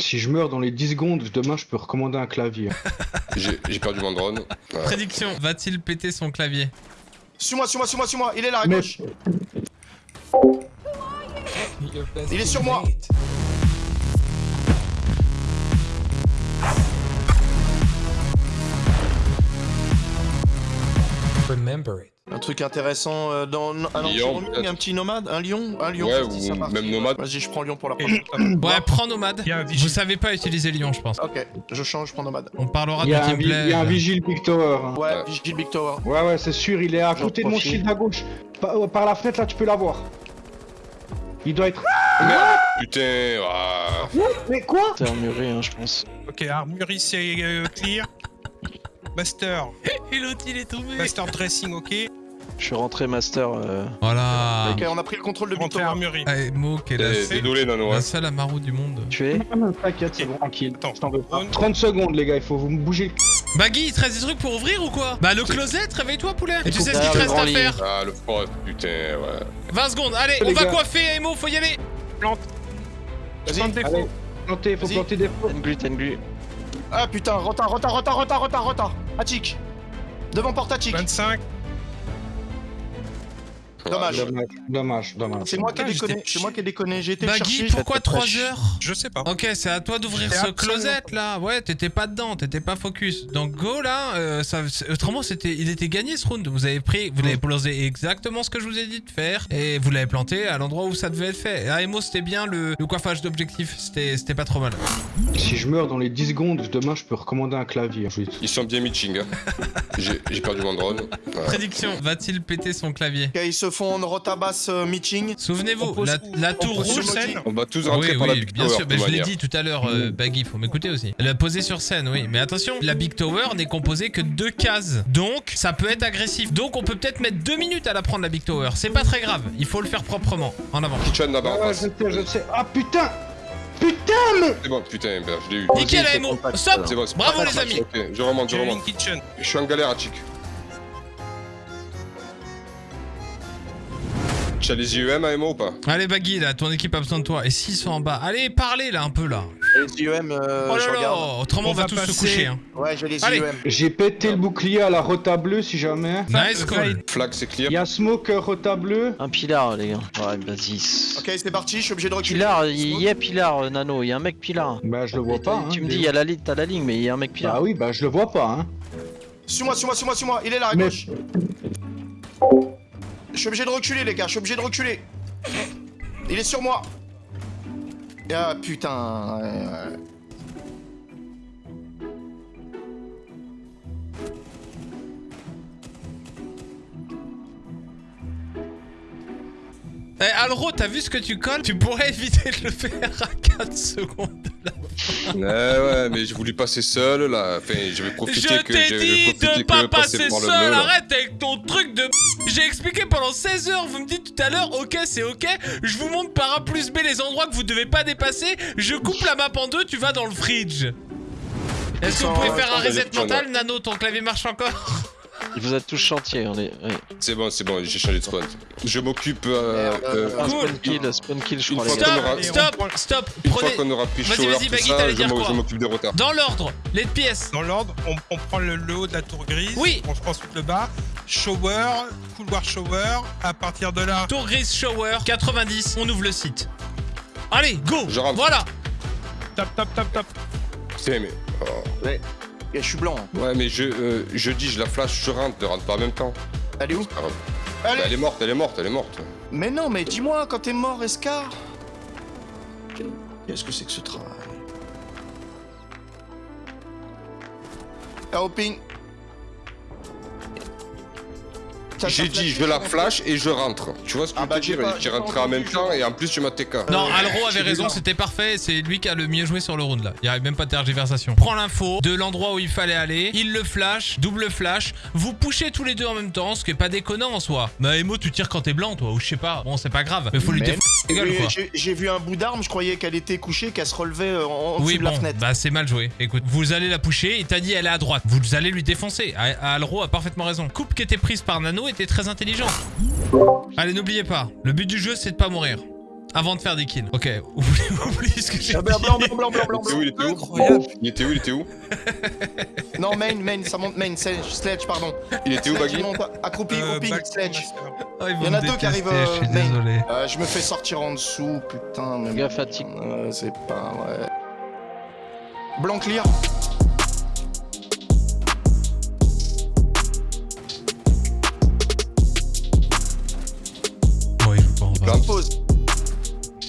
Si je meurs dans les 10 secondes, demain je peux recommander un clavier. J'ai perdu mon drone. Ouais. Prédiction, va-t-il péter son clavier? Suis-moi, suis-moi, suis-moi, suis-moi. Il est là, à Mais- gauche. Il est sur moi. Remember it. Un truc intéressant euh, dans un Lion, un petit nomade, un lion, un lion. Ouais, si ça ou marche. même nomade. Vas-y, je prends lion pour la Et- prochaine. Ouais, prends nomade. Vous vigile. savez pas utiliser Lion, je pense. Ok, je change, je prends nomade. On parlera du gameplay. il y a un vigile Big Tower. hein. Ouais, Ouais. Vigil Big Tower. Ouais, ouais, c'est sûr, il est à côté de mon shield à gauche. Par, euh, par la fenêtre, là, tu peux l'avoir. Il doit être. Putain, ah. Mais quoi C'est emmuré, hein, je pense. Ok, armurerie c'est euh, clear. Master. Et l'autre, il est tombé. Master dressing, ok. Je suis rentré master. euh, Voilà. Ok, on a pris le contrôle de Tower. armurerie. Allez, Mo, qui est la, Eh, Désolé, Nano. la seule du monde. Tu es T'inquiète, c'est bon, tranquille. Attends. Je t'en veux pas. Drone. 30 secondes, les gars, il faut vous me bouger. Baggy, il te reste des trucs pour ouvrir ou quoi? Bah, le closet, réveille-toi, poulet. Et tu sais ce qu'il te reste à faire Ah, le frost, putain, ouais. 20 secondes, allez, on va coiffer, Emo, faut y aller. Vas-y. Plante des faux. planter, faut planter des faux. Tenglu, Tenglu. Ah putain, retard, retard, retard, retard, retard, retard. Attic. Devant porte Attic. 25. Dommage. Dommage, dommage. C'est moi qui ai déconné, j'étais- c'est moi qui ai déconné. J'ai été le Baggy, pourquoi faites pas 3 chier. heures Je sais pas. Ok, c'est à toi d'ouvrir ce closet là. Ouais, t'étais pas dedans, t'étais pas focus. Donc go là. euh, ça, autrement, c'était, il était gagné ce round. Vous avez pris, vous l'avez posé exactement ce que je vous ai dit de faire et vous l'avez planté à l'endroit où ça devait être fait. Et Emo, c'était bien le, le coiffage d'objectif. C'était, c'était pas trop mal. Si je meurs dans les 10 secondes, demain je peux recommander un clavier. Ils sont bien meeting. Hein. J'ai perdu mon drone. Ouais. Prédiction. Va-t-il péter son clavier? Se font en rotabasse euh, meeting. Souvenez-vous, la, la tour sur rouge. scène On va tous Oui, rentrer par la oui, Big bien Tower, sûr. Mais je l'ai dit tout à l'heure, euh, Baggy, faut m'écouter aussi. Elle a posé sur scène, oui. Mais attention, la Big Tower n'est composée que de deux cases. Donc, ça peut être agressif. Donc, on peut peut-être mettre deux minutes à la prendre, la Big Tower. C'est pas très grave. Il faut le faire proprement. En avant. Kitchen là-bas Ah je sais, je sais. Ah putain Putain, mais C'est bon, putain, ben, je l'ai eu. Nickel, compact, Stop C'est bon, Bravo, les amis. Ok, je remonte, je remonte. Je suis en galère à chic. Tu as les IEM à Emo ou pas? Allez, Baggy, là, ton équipe a besoin de toi. Et s'ils sont en bas Allez, parlez, là, un peu, là. Les IEM, euh, oh je là là regarde. Autrement, on, On va, va tous se coucher, hein. Ouais, j'ai les Allez. IEM. J'ai pété le bouclier à la rota bleue si jamais. Nice call. Flag, c'est clear. Il y a Smoke euh, rota bleue. Un pilar, les gars. Ouais, vas-y. Ok, c'est parti, je suis obligé de reculer. Pilar, il y a pilar, euh, Nano. Il y a un mec pilar. Bah je le vois Et pas. Tu hein, me dis, mais- il y a la ligne, t'as la ligne, mais il y a un mec pilar. Bah oui, bah je le vois pas. Hein. Suis-moi, suis-moi, suis-moi, suis-moi. Il est là, à Mais- gauche. Je suis obligé de reculer, les gars, je suis obligé de reculer. Il est sur moi. Ah putain. Eh, Alro, t'as vu ce que tu colles? Tu pourrais éviter de le faire 4 secondes. Ouais, ouais, mais je voulais passer seul là. Enfin, je vais profiter Je que t'ai je vais dit profiter de pas passer seul, arrête avec ton truc de J'ai expliqué pendant 16 heures, vous me dites tout à l'heure, ok c'est ok, je vous montre par A plus B les endroits que vous devez pas dépasser, je coupe la map en deux, tu vas dans le fridge. Est-ce que vous pouvez faire un reset mental Nano, ton clavier marche encore? Vous êtes tous chantiers. On est... ouais. C'est bon, c'est bon, j'ai changé de spawn. Je m'occupe euh, Merde. euh, Un Cool. spawn kill, spawn kill, je Une crois, fois qu'on aura- Stop, stop, stop, une prenez... fois qu'on aura pris Vas-y, shower, vas-y, tout Baggy, ça, t'allais je dire m'o- quoi je m'occupe des retards. Dans l'ordre, les pièces. Dans l'ordre, on, on prend le, le haut de la tour grise. Oui. On prend ensuite le bas. Shower, couloir shower. À partir de là, Tour grise shower, 90, on ouvre le site. Allez, go Je rentre. Voilà tap, tap, tap, tap. Putain, mais. oh. Et je suis blanc. Ouais, mais je, euh, je dis, je la flash, je rentre, ne rentre pas en même temps. Elle est où Ah, bah, elle est morte, elle est morte, elle est morte. Mais non, mais dis-moi, quand t'es mort, Escar Qu'est-ce que c'est que ce travail? Ah, J'ai dit, je la flash et je rentre. Tu vois ce que Ah je bah, veux dire pas- pas rentres en même temps je- et en plus tu m'as TK. Non, Alro avait raison, c'était parfait, c'est lui qui a le mieux joué sur le round là. Il n'y avait même pas de tergiversation. Prends l'info de l'endroit où il fallait aller, il le flash, double flash, vous pushez tous les deux en même temps, ce qui est pas déconnant en soi. Mais Emo, tu tires quand t'es blanc toi, ou je sais pas, bon c'est pas grave, mais faut lui j'ai- vu un bout d'arme, je croyais qu'elle était couchée, qu'elle se relevait euh, en, en Oui de la fenêtre. bah c'est mal joué. Écoute, vous allez la pusher, il t'a dit elle est à droite, vous allez lui défoncer. A- Alro a parfaitement raison. Coupe qui était prise par Nano était très intelligent. Allez, n'oubliez pas, le but du jeu c'est de pas mourir. Avant de faire des kills. Ok, oublie, oublie ce que j'ai Ah, dit. blanc, blanc, blanc, blanc, blanc, Il était où, blanc. il était où Incroyable. Il était où, il était où Non, main, main, ça monte main, sledge, sledge, pardon. Il était où, Baggy il monte, accroupi, Euh, grouping, back- sledge. Oh, Il y en a deux qui arrivent, détester, Je suis euh, désolé. Euh, je me fais sortir en dessous, putain. Mais... Gars fatigue. Euh, c'est pas ouais. Blanc clear. Pause.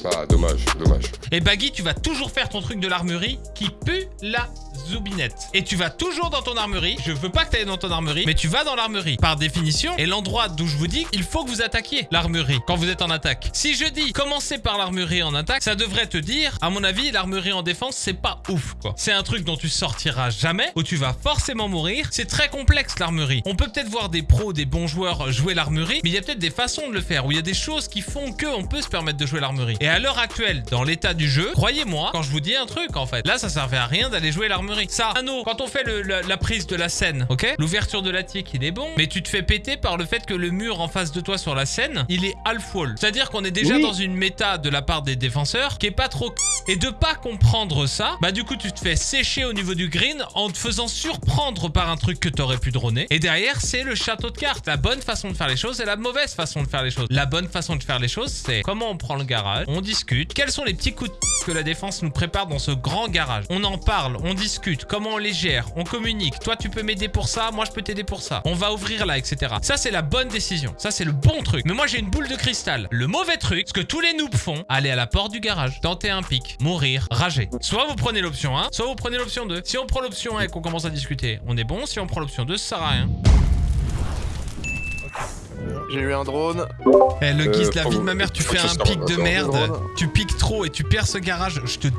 Ah, dommage, dommage. Et Baggy, tu vas toujours faire ton truc de l'armurerie qui pue la zoubinette. Et tu vas toujours dans ton armurerie. Je veux pas que tu ailles dans ton armurerie, mais tu vas dans l'armurerie. Par définition, et l'endroit d'où je vous dis, il faut que vous attaquiez l'armurerie quand vous êtes en attaque. Si je dis commencez par l'armurerie en attaque, ça devrait te dire, à mon avis, l'armurerie en défense, c'est pas ouf quoi. C'est un truc dont tu sortiras jamais, où tu vas forcément mourir. C'est très complexe l'armurerie. On peut peut-être voir des pros, des bons joueurs jouer l'armurerie, mais il y a peut-être des façons de le faire, où il y a des choses qui font que on peut se permettre de jouer l'armurerie. Et à l'heure actuelle, dans l'état du jeu, croyez-moi, quand je vous dis un truc en fait, là ça servait à rien d'aller jouer l'armurerie. Ça, Anno, quand on fait le- la, la prise de la scène, ok? L'ouverture de l'attique, il est bon, mais tu te fais péter par le fait que le mur en face de toi sur la scène, il est half wall. C'est-à-dire qu'on est déjà Oui. dans une méta de la part des défenseurs qui est pas trop et de pas comprendre ça, bah du coup tu te fais sécher au niveau du green en te faisant surprendre par un truc que t'aurais pu droner. Et derrière c'est le château de cartes. La bonne façon de faire les choses et la mauvaise façon de faire les choses. La bonne façon de faire les choses c'est comment on prend le garage, on discute, quels sont les petits coups de que la défense nous prépare dans ce grand garage? On en parle, on discute, comment on les gère, on communique. Toi tu peux m'aider pour ça, moi je peux t'aider pour ça. On va ouvrir là, etc. Ça c'est la bonne décision. Ça c'est le bon truc. Mais moi j'ai une boule de cristal. Le mauvais truc, ce que tous les noobs font, aller à la porte du garage, tenter un pic, mourir, rager. Soit vous prenez l'option 1, soit vous prenez l'option 2. Si on prend l'option 1 et qu'on commence à discuter, on est bon. Si on prend l'option 2, ça sert à rien. J'ai eu un drone. Eh le Euh, guise, la faut- vie de ma mère, tu fais un pic de merde. Tu piques trop et tu perds ce garage, je te dé...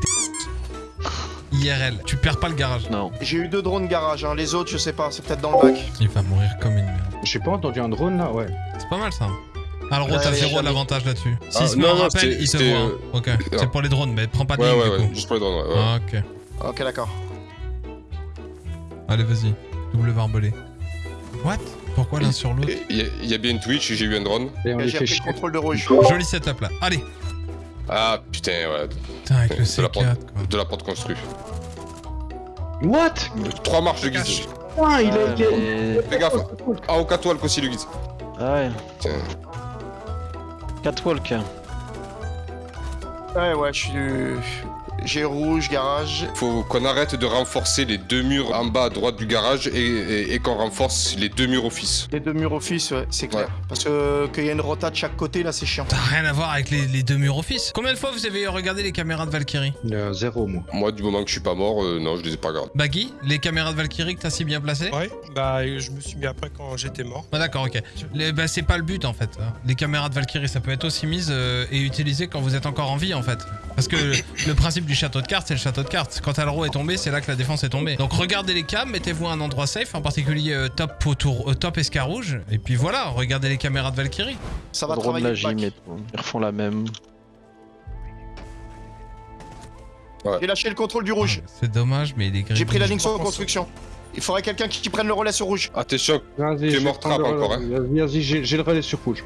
IRL, tu perds pas le garage. Non. J'ai eu deux drones garage, hein. les autres je sais pas, c'est peut-être dans le bac. Il va mourir comme une merde. J'ai pas entendu un drone là, ouais. C'est pas mal ça. Alors, Ouais, t'as zéro jamais. l'avantage là-dessus. Ah, S'il se met non, rappel, il c'était, voit. hein. euh, Ok, c'est pour les drones, mais prends pas de Ouais, ligne ouais, du ouais, coup. juste pour les drones, ouais. ouais. Ah, ok. Ok d'accord. Allez, vas-y. Double barbelé. What? Pourquoi l'un sur l'autre? Il y, a- il y a bien Twitch et j'ai eu un drone. Et on les J'ai le contrôle de rouge. Joli setup là. Allez Ah putain, ouais, Putain, avec le De la C4 porte. quoi. de la porte construite. What? Trois marches de guise. Putain, il Ah, a été. mais- Fais gaffe. Ah, au catwalk aussi le guise. Ah ouais. Tiens. Catwalk. Ouais ouais, je suis. J'ai rouge, garage. Faut qu'on arrête de renforcer les deux murs en bas à droite du garage et, et- et qu'on renforce les deux murs office. Les deux murs office, ouais, c'est clair. Ouais. Parce que qu'il y a une rota de chaque côté là, c'est chiant. T'as rien à voir avec les, les deux murs office. Combien de fois vous avez regardé les caméras de Valkyrie? Euh, zéro, moi. Moi, du moment que je suis pas mort, euh, non, je les ai pas regardés. Baggy, les caméras de Valkyrie que t'as si bien placées? Ouais, bah je me suis mis après quand j'étais mort. Ah d'accord, ok. Les- bah, c'est pas le but en fait. hein. Les caméras de Valkyrie, ça peut être aussi mise euh, et utilisé quand vous êtes encore en vie en fait. Parce que le, principe du château de cartes, c'est le château de cartes. Quand Alro est tombé, c'est là que la défense est tombée. Donc regardez les cams, mettez-vous à un endroit safe, en particulier euh, top autour, euh, top escarouge. Et puis voilà, regardez les caméras de Valkyrie. Ça va Drone travailler la le gym bac. et tout. Ils refont la même. J'ai lâché le contrôle du rouge. C'est dommage, mais il est gris. J'ai pris la ligne sur construction. Il faudrait quelqu'un qui, prenne le relais sur rouge. Attention, Vas-y, Tu es je vais mort le- encore, hein. Vas-y, j'ai le relais sur rouge.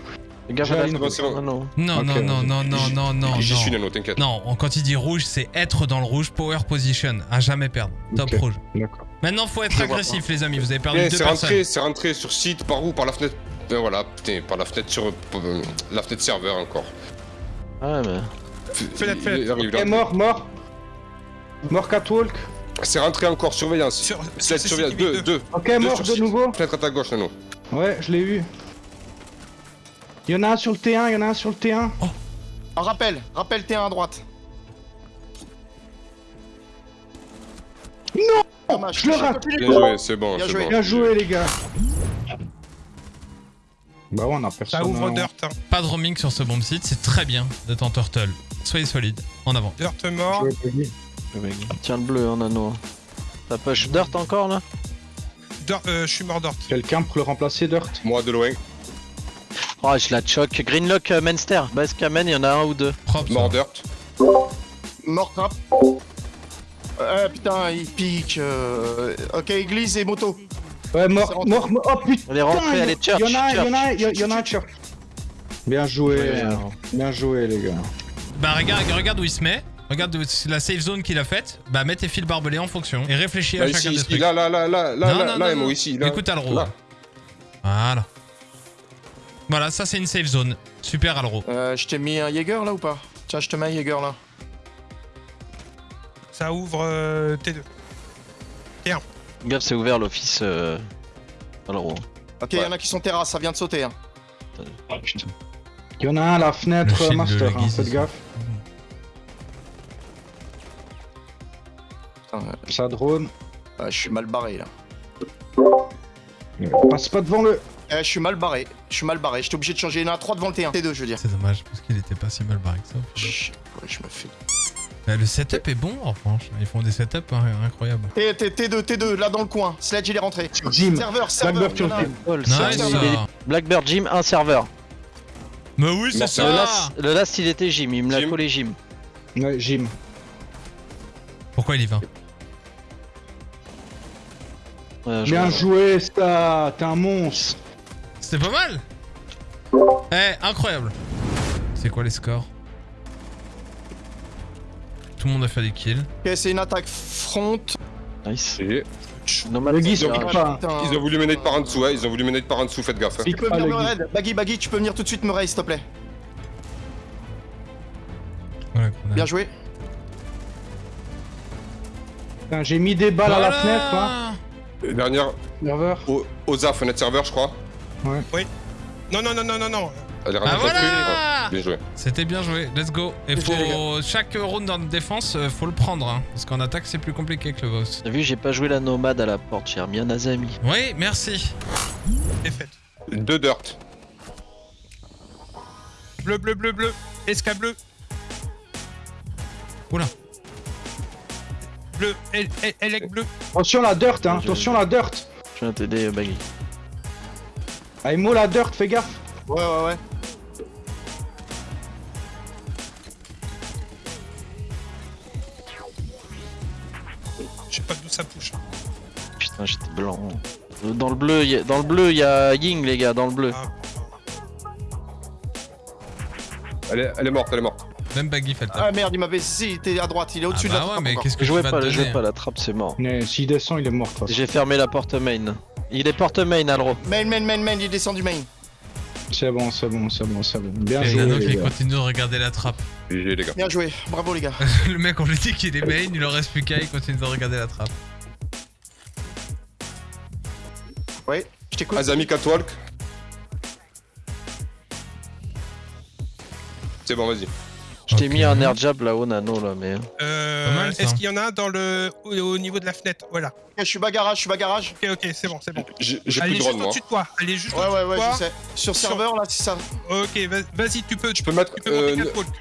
Les gars, J'ai voilà, une- c'est bon, c'est bon. Non, non. Non, non, non, non, non, J'y- non, non, j'y suis non. Nano, t'inquiète. Non, quand il dit rouge, c'est être dans le rouge, power position, à jamais perdre. Top rouge. D'accord. Maintenant, faut être agressif, les amis. Vous avez perdu Eh, deux c'est personnes. rentré, c'est rentré sur site, par où? Par la fenêtre. Ben voilà, putain, par la fenêtre sur. euh, la fenêtre serveur encore. Ah ouais, mais. Fenêtre, Il fenêtre. là. mort, mort. Mort catwalk. C'est rentré encore, surveillance. Sur, surveillance, CCTV deux, deux. Ok, Deux mort de nouveau. Fenêtre à ta gauche, Nano. Ouais, je l'ai eu. Il y en a un sur le T1, il y en a un sur le T1. Un rappel, rappel T1 à droite. Non Dommage. Je le rate. Bien joué, c'est bon, Bien c'est joué. bon. Bien joué, les gars. Bah ouais, on a personne. Ça ouvre hein. Dirt. Hein. Pas de roaming sur ce bomb site, c'est très bien d'être en turtle. Soyez solide, en avant. Dirt mort. Tiens le bleu, hein, Nano. Ça push Dirt encore là? Dirt, euh, je suis mort Dirt. Quelqu'un pour le remplacer, Dirt? Moi de loin, Oh, je la choc. Greenlock, euh, Menster. Base Kamen, il y en a un ou deux. Propre. mort dirt. Mort trap. Euh, putain, il pique. euh, Ok, église et moto. Ouais, mort, rentré. mort, mort. Oh putain Elle est rentrée, elle est church. Il y en a un, il y en a church. a un. Bien joué, Ouais, alors. bien joué, les gars. bah regarde, regarde où il se met. Regarde la safe zone qu'il a faite. Bah mets tes fils barbelés en fonction. Et réfléchis Là, à ici, chacun des ici, trucs. là, là, là, là, là, Non, là, non, là, non, Emo, non. ici, là. Écoute Alro. Là. Voilà. Voilà, ça c'est une safe zone. Super Alro. Euh, je t'ai mis un Jaeger là ou pas? Tiens, je te mets un Jaeger là. Ça ouvre euh, T2. Gaffe, c'est ouvert l'office. Euh... Alors, Ok, il y en a qui sont terrasse, ça vient de sauter. Hein. Ah, putain. Il y en a un à la Le fenêtre shield de master, hein, faites gaffe. Putain, euh, Ça drone. ouais, je suis mal barré là. Passe pas devant le. Eh, je suis mal barré. Je suis mal barré. J'étais obligé de changer. Il y en a 3 devant le T1. T2, je veux dire. C'est dommage parce qu'il était pas si mal barré que ça. Chut, ouais, je me fais. Bah, le setup est bon en revanche. Ils font des setups hein, incroyables. T, T, T2, T2, là dans le coin. Sledge, il est rentré. Jim. Serveur, serveur. Blackbird, Nice est- Blackbird Jim, un serveur. Mais oui, c'est. Le ça last, le last, il était Jim, il me l'a Jim. collé Jim. Ouais, Jim. Pourquoi il y va? Je Bien vois. joué, ça. T'es un monstre. C'était pas mal Eh, incroyable C'est quoi les scores? Tout le monde a fait des kills. Ok, c'est une attaque front. Nice. Et Le un- pas. Putain. Ils ont voulu mener par en dessous, hein. Ils ont voulu mener par en dessous, faites gaffe. hein. Tu peux venir le me raid. Baggy, Baggy, tu peux venir tout de suite me raid, s'il te plaît. Bien joué. Putain, J'ai mis des balles à la fenêtre, hein. Dernière, Serveur. Oza, fenêtre serveur, je crois. Non, non, non, non, non, non. Elle est Ah voilà Bien joué. C'était bien joué, let's go. Et Bien joué, faut... Chaque round en défense, euh, faut le prendre, hein, parce qu'en attaque c'est plus compliqué que le boss. T'as vu, j'ai pas joué la nomade à la porte, j'ai remis un Azami. Oui, merci. Fait. Deux dirt. Bleu, bleu, bleu, bleu. Esca bleu. Oula. Bleu. El- El- Elec bleu. Attention la dirt, hein. Attention la dirt. Je viens t'aider, Baggy. Aimo la dirt, fais gaffe. Ouais, ouais, ouais. Je sais pas d'où ça touche. Putain, j'étais blanc. Dans le bleu, il y a- dans le bleu, il y a Ying, les gars, dans le bleu. Ah. Elle est, elle est morte, elle est morte. Même Baggy fait le. Ah merde, il m'avait. Si, il était à droite. Il est Ah au-dessus de bah la ouais, trappe mais qu'est-ce que Je vas pas, te je jouais donner pas, la trappe, c'est mort. Mais s'il descend, il est mort. de. J'ai fermé la porte main. Il est porte main, Alro. Main, main, main, main, il descend du main. C'est bon, c'est bon, c'est bon, c'est bon. Bien Et joué. Nano les qui gars. continue de regarder la trappe. GG, les gars. Bien joué. Bravo, les gars. le mec, on lui dit qu'il est main, il en reste plus qu'à, il continue de regarder la trappe. Ouais, je t'écoute. Azami Catwalk. C'est bon, vas-y. Je t'ai Ok. mis un air jab là-haut, Nano, là, mais. Euh, mal, ça. Est-ce qu'il y en a un dans le au, au niveau de la fenêtre? Voilà. Ok, je suis bagarrage, je suis bagarage. Ok, ok, c'est bon, c'est bon. J'ai plus est de juste drone, moi. au-dessus de toi. Elle est juste Ouais, au-dessus ouais, de ouais, toi. je sais. Sur Sur- serveur, là, c'est ça. Ok, vas- vas-y, tu peux. Je peux mettre Tu peux euh,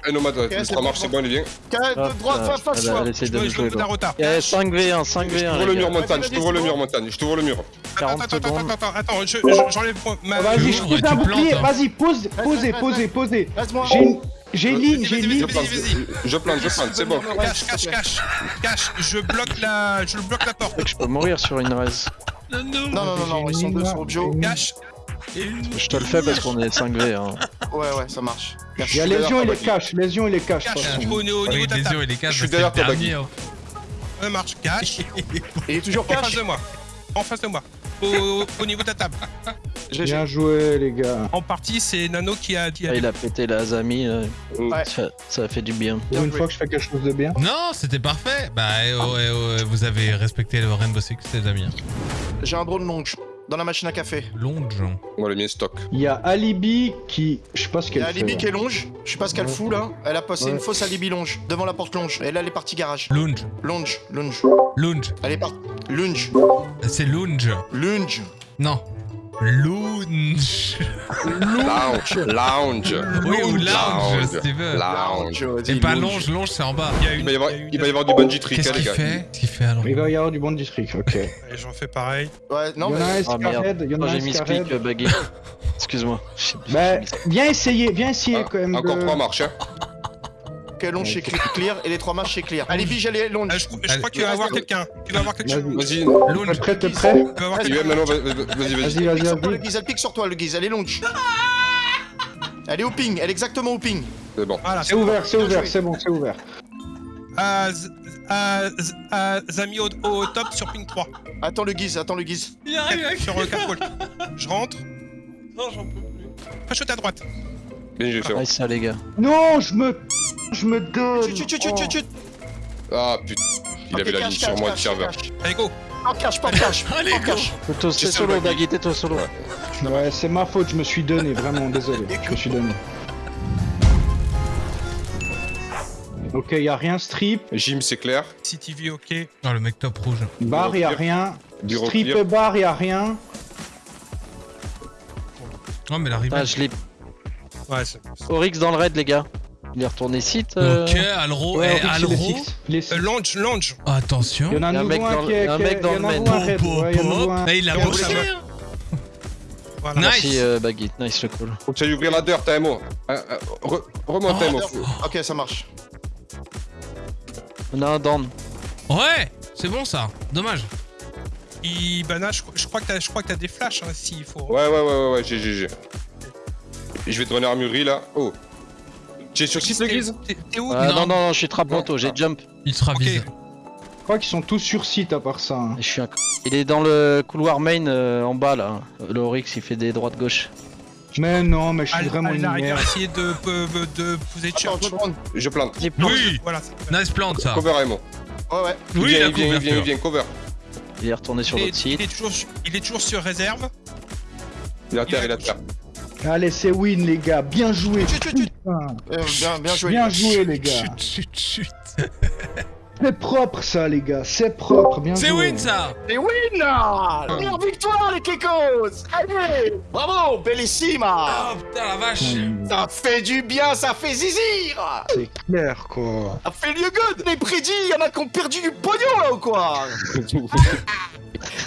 un nomade, ouais, c'est ça marche, c'est bon, il vient. Ca- Ah, de droite, putain, face, essaie Je de dois me je dois jouer, me donner un là. retard. Eh, 5v1, 5v1. Je t'ouvre le mur montagne, je t'ouvre le mur montagne, je t'ouvre le mur. Attends, 40 attends, attends, attends, attends, attends, je- je- j'enlève ma. Vas-y, je Ouvre pose un tu bouclier. hein. Vas-y, pose, Vas-y, posez, posez, posez. Laisse-moi. J'ai une, j'ai Vas-y, ligne, j'ai vas-y, ligne. Je plante, je plante, je plante, c'est bon. Cache, cache, cache. Cache, je bloque la, je bloque la porte. Je peux mourir sur une raise. Non, non. Non, non, non, non, ils sont deux sur Objo. Cache. Je te le fais parce qu'on est 5v. Hein. Ouais, ouais, ça marche. Il y a Lésion, il derrière est toi, cache. Lésion, il est cache. au, niveau de ta table. et les caches, Je suis derrière dernier, Baggy. hein. Ça marche. Cache. Il est toujours En face de moi. En face de moi. Au, au niveau de ta table. GG. Bien joué, les gars. En partie, c'est Nano qui a dit. Ah, il a pété la Azami. là. Ouais. Ça, ça a fait du bien. Pour une joué. fois que je fais quelque chose de bien. Non, c'était parfait. Bah, eh oh, eh oh, eh, vous avez respecté le Rainbow Six, les amis. J'ai un drone longe dans la machine à café. Longe. On l'a mis en stock. Il y a Alibi qui. Je sais pas ce Il y qu'elle a fait. Alibi là. qui est longe. Je sais pas ce qu'elle Ouais. fout là. Elle a passé Ouais. une fausse Alibi longe devant la porte longe. Et là, elle est partie garage. Lunge. Longe, longe. Lunge. Elle est partie. Lunge, C'est lunge. lunge. Non. Lunge. Lounge, lounge. Oui, ou lounge, si tu veux. Lounge. C'est pas longe, longe, c'est en bas. Il y a Il une. va y avoir, il une- va y avoir du bungee trick, Qu'est-ce les qu'il gars. fait Qu'est-ce qu'il fait alors Il va y avoir du bon district, ok. Allez, J'en fais pareil. Ouais, non, mais. Ah merde. Scarhead, il y en Moi a j'ai mis speak, euh, Baggy. Excuse-moi. Bah, viens essayer, viens essayer Ah, quand même. Encore trois marches, hein. Ok, longe chez clear et les trois marches chez clear. Alibi, j'allais Ah, longe. je, je crois qu'il va y avoir quelqu'un. Il va y avoir quelque chose. Vas-y. Vas-y, T'es prêt, t'es prêt Vas-y, vas-y, vas-y. Vas-y, Elle vas-y, pique sur toi, le guise, elle pique sur toi, le guise, elle est longe. Elle est au ping, elle est exactement au ping. C'est bon. C'est ouvert, c'est ouvert, c'est bon, c'est ouvert. Euh, Z- euh, Z- euh, Zami au, top sur ping 3. Attends le guise, attends le guise. Il arrive sur euh, catwalk. Je rentre. Non, j'en peux plus. Fâche à droite. Bien joué, c'est bon. Nice ça les gars. Non, je me... Je me donne. Chut, chut, chut, chut, chut. Ah putain. Il avait la ligne sur moi de serveur. Allez, go. Pas de cache, pas cache. Allez, go. cache. Plutôt c'est J'ai solo, Baggy, tais-toi solo. Ouais. C'est ma faute, je me suis donné, vraiment, désolé. Je me suis donné. Ok, y a rien strip. Jim, c'est clair. CTV, ok. Oh, le mec top rouge. Bar, y a rien. Strip et bar, y a rien. Oh, mais la Ah, ribelle. je l'ai. Ouais, c'est. Oryx dans le raid les gars. Il est retourné site. euh, Ok, Alro. Ouais, eh, Alro. Euh, Lange, Lange. Attention. Il y en a un y a un nouveau mec dans le- un mec dans il le main. Pop, pop, l'a bossé. Voilà. Nice. Merci euh, nice le call. Faut que tu ailles ouvrir la dirt, Taimo. Euh, euh, re- Remonte, Oh. Ok, ça marche. On a un down. Ouais, c'est bon ça. Dommage. Il, Bana, je, je crois que t'as, je crois que t'as des flashs, hein, s'il faut. Ouais, ouais, ouais, ouais, ouais, j'ai, j'ai, j'ai. Et je vais te donner armurerie là. Oh. Tu es sur 6 le guise T'es où Ah, Non. non, non, non, je suis trap moto, j'ai jump. Il sera Ok. vise. Je crois qu'ils sont tous sur site à part ça. hein. Je suis un... Il est dans le couloir main euh, en bas là. Le Oryx il fait des droites gauche. Mais non, mais je suis Al- vraiment une il merde. essayer de, de, de poser Attends, je plante. Il. Oui. Voilà. c'est- Nice plante ça. Cover, Aimo. Ouais, ouais. Il Oui, vient, il vient, il vient, il vient, cover. Il est retourné sur Il l'autre il, site. est toujours, il est toujours sur réserve. Il a terre, il a terre. Allez, c'est win, les gars. Bien joué. Chut, chut, chut. Putain. Euh, bien, bien joué. Bien joué, les gars. Chut, chut, chut. C'est propre, ça, les gars. C'est propre. Bien joué. C'est win ça. Et win là Première victoire, les Kekos Allez Bravo Bellissima Oh putain la vache. Ça fait du bien, ça fait zizir C'est clair, quoi. Ça fait lieu good Les prédits, y en a qui ont perdu du pognon là ou quoi?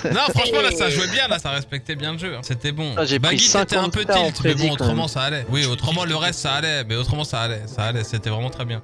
Non, franchement là ça jouait bien, là ça respectait bien le jeu. hein. C'était bon. Ah, Baggy c'était un 50 peu tilt, mais bon autrement ça allait. Oui, autrement le reste ça allait, mais autrement ça allait, ça allait, c'était vraiment très bien.